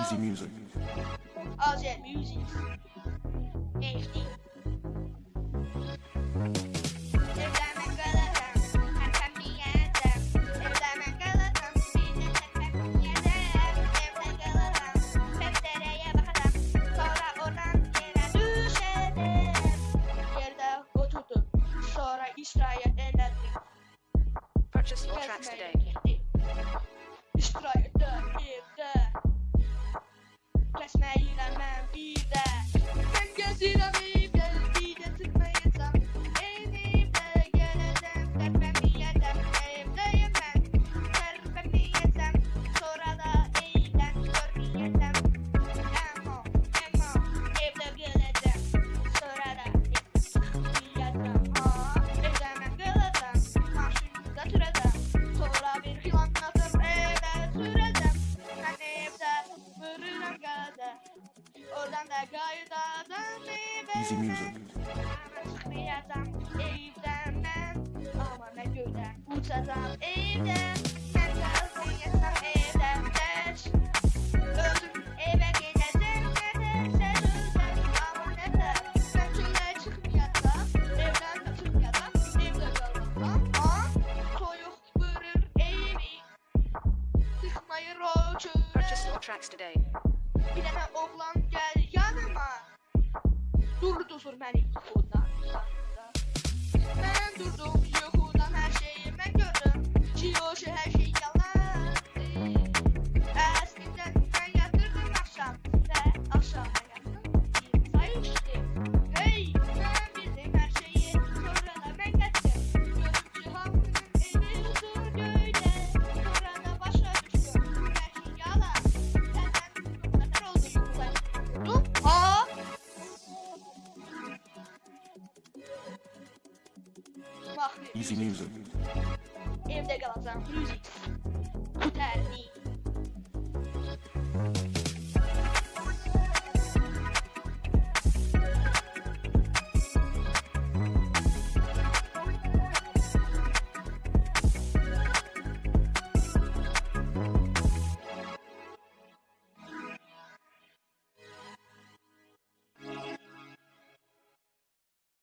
Easy music. Oh that music. HD. Purchase all tracks today. Bye, easy music. Purchase your tracks today. Bir dənə oğlan durdur, durdur məni. Easy music. Evde music, Müzik. Terli.